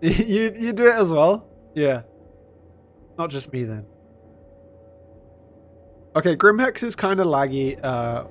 you you do it as well? Yeah. Not just me then. Okay, Grimhex is kind of laggy. Uh...